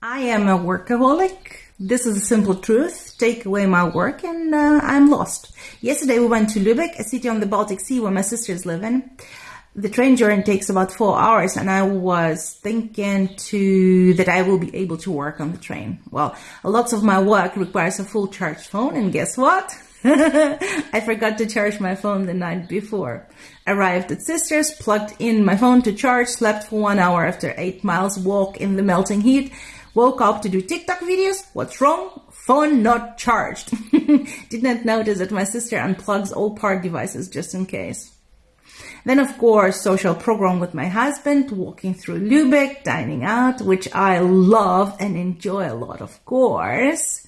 I am a workaholic. This is a simple truth. Take away my work and uh, I'm lost. Yesterday we went to Lübeck, a city on the Baltic Sea where my sisters live in. The train journey takes about four hours and I was thinking to that I will be able to work on the train. Well, lots of my work requires a full charged phone and guess what? I forgot to charge my phone the night before. Arrived at Sisters, plugged in my phone to charge, slept for one hour after eight miles walk in the melting heat, woke up to do TikTok videos. What's wrong? Phone not charged. Did not notice that my sister unplugs all part devices just in case. Then, of course, social program with my husband, walking through Lübeck, dining out, which I love and enjoy a lot, of course.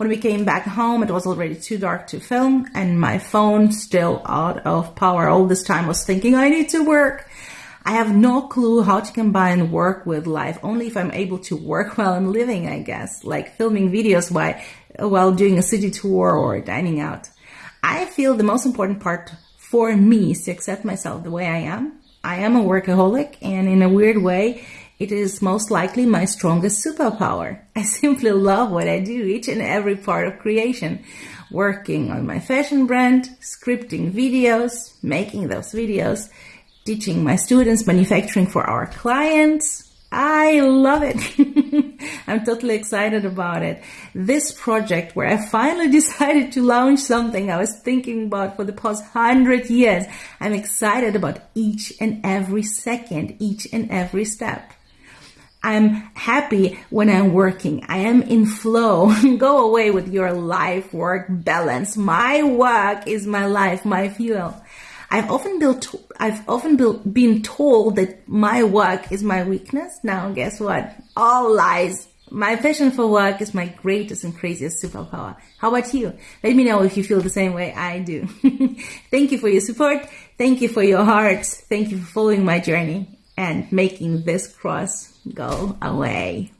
When we came back home, it was already too dark to film and my phone still out of power. All this time I was thinking I need to work. I have no clue how to combine work with life, only if I'm able to work while I'm living, I guess, like filming videos while, while doing a city tour or dining out. I feel the most important part for me is to accept myself the way I am. I am a workaholic and in a weird way, it is most likely my strongest superpower. I simply love what I do, each and every part of creation. Working on my fashion brand, scripting videos, making those videos, teaching my students, manufacturing for our clients. I love it. I'm totally excited about it. This project where I finally decided to launch something I was thinking about for the past hundred years. I'm excited about each and every second, each and every step. I'm happy when I'm working. I am in flow. Go away with your life work balance. My work is my life, my fuel. I've often built, I've often built, been told that my work is my weakness. Now guess what? All lies. My passion for work is my greatest and craziest superpower. How about you? Let me know if you feel the same way I do. Thank you for your support. Thank you for your hearts. Thank you for following my journey and making this cross go away.